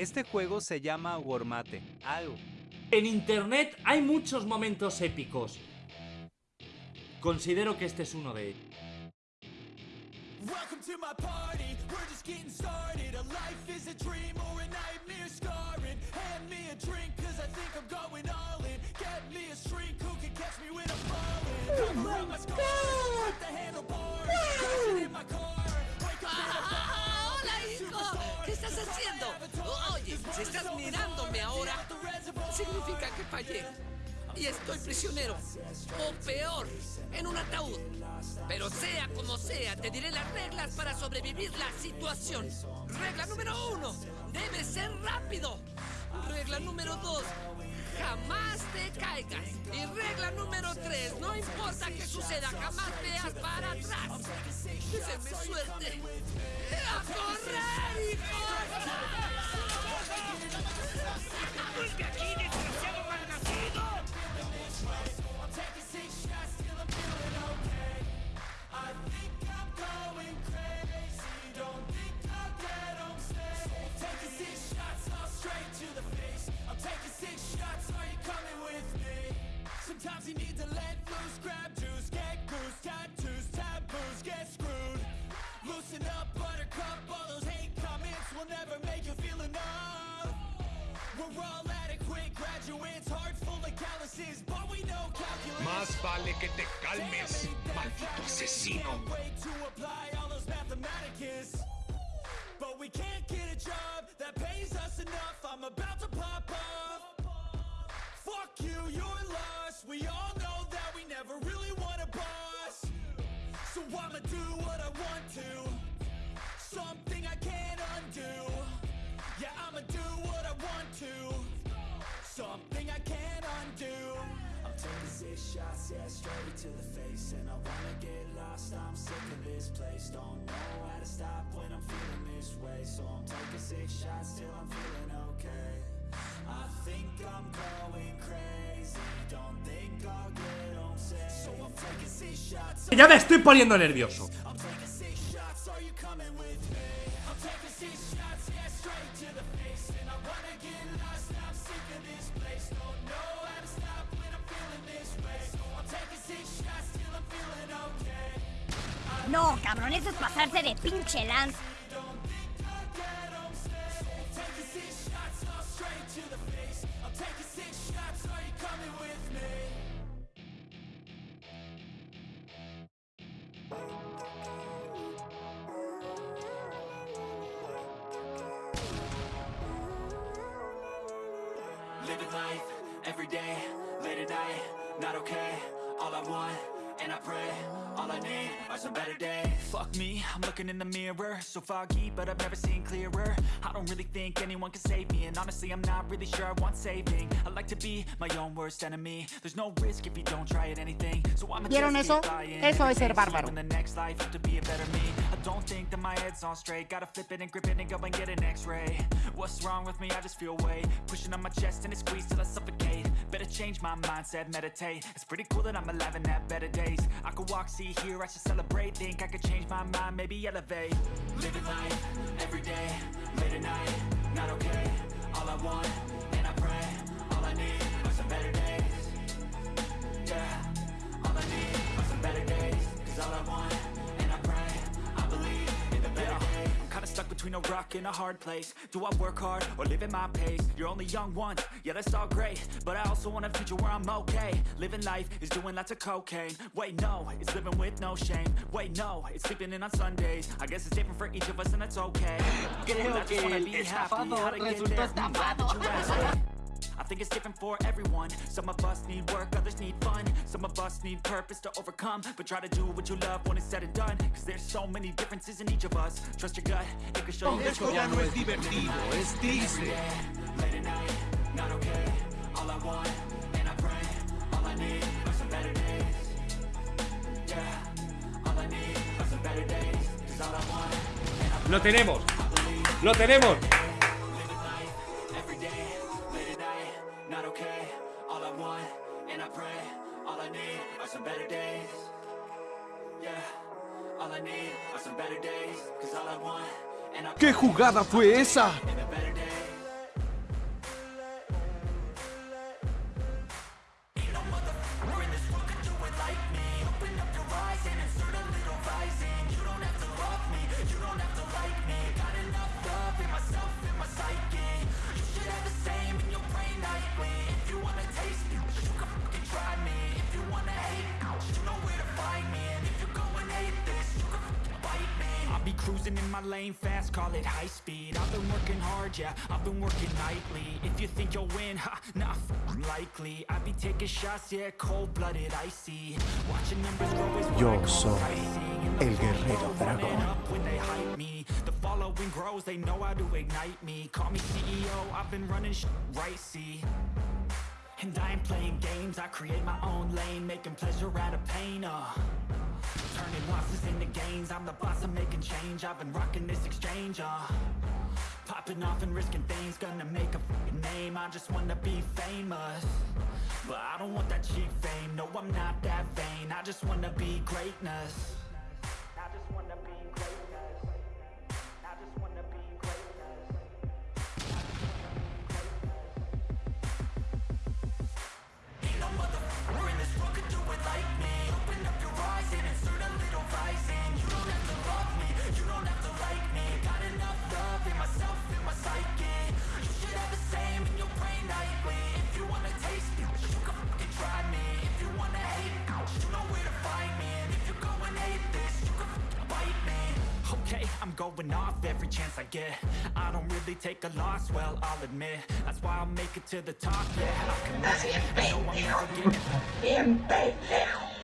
Este juego se llama Wormate, algo. En internet hay muchos momentos épicos. Considero que este es uno de ellos. Welcome to my party, we're que fallé. Y estoy prisionero. O peor, en un ataúd. Pero sea como sea, te diré las reglas para sobrevivir la situación. Regla número uno, debes ser rápido. Regla número dos, jamás te caigas. Y regla número tres, no importa qué suceda, jamás veas para atrás. Deseenme suerte. ¡A correr, hijo! ¡Busca aquí, of But we know calculus Más vale que te calmes, maldito asesino. Way to apply all those mathematicus. But we can't get a job that pays us enough. I'm about to pop off. Fuck you, you're lost. We all know that we never really want a boss. So I'ma do what yeah, straight to the face. And I wanna get lost, I'm sick of this place. Don't know how to stop when I'm feeling this way. So I'm taking six shots till I'm feeling okay. I think I'm going crazy. Don't think I'll get home safe. So I'm taking six shots. Ya me estoy poniendo nervioso. No, cabrón, eso es pasarse de pinche lance. Living life, every day, late at night, not okay All I want, and I pray, all I need are some better days. Fuck me, I'm looking in the mirror So foggy, but I've never seen clearer. I don't really think anyone can save me And honestly, I'm not really sure I want saving. I like to be my own worst enemy. There's no risk if you don't try at anything. So I'm ¿Vieron eso? Eso es ser bárbaro. In the next life, have to be a better me. I don't think that my head's on straight. Gotta flip it and grip it and go and get an x-ray. What's wrong with me? I just feel weight Pushing on my chest and it squeezes till I suffocate. Better change my mindset, meditate. It's pretty cool that I'm alive and have better days I could walk, see, hear, I should celebrate. Think I could change my mind, maybe elevate. Living life, every day, late at night, not okay. All I want, and I pray, all I need are some better days. Yeah, between a rock and a hard place. Do I work hard or live at my pace? You're only young once, yeah that's all great. But I also want a future where I'm okay. Living life is doing lots of cocaine. Wait no, it's living with no shame. Wait no, it's sleeping in on Sundays. I guess it's different for each of us and that's okay. Creo que el be happy. estafador How to get resultó there? Glad that you estafado. I think it's different for everyone. Some of us need work, others need fun. Some of us need purpose to overcome. But try to do what you love when it's said and done. Cause there's so many differences in each of us. Trust your gut, it can show oh, you Esto ya no es divertido, es triste. Late at night, not some better days. Yeah, all I need are some better days. Cause all I want, ¿Qué jugada fue esa? Cruising in my lane fast, call it high speed. I've been working hard, yeah, I've been working nightly. If you think you'll win, ha, nah, likely. I be taking shots, yeah, cold-blooded, icy. Watching numbers grow is what Yo soy el guerrero dragón. up when they hype me. The following grows, they know how to ignite me. Call me CEO, I've been running sh right, see? And I ain't playing games, I create my own lane Making pleasure out of pain, uh Turning losses into gains. I'm the boss, I'm making change. I've been rocking this exchange, uh. Popping off and risking things. Gonna make a name. I just wanna be famous. But I don't want that cheap fame. No, I'm not that vain. I just wanna be greatness I'm going off every chance I get I don't really take a loss, well, I'll admit That's why I'll make it to the top, yeah I can make it. I know I'm never getting.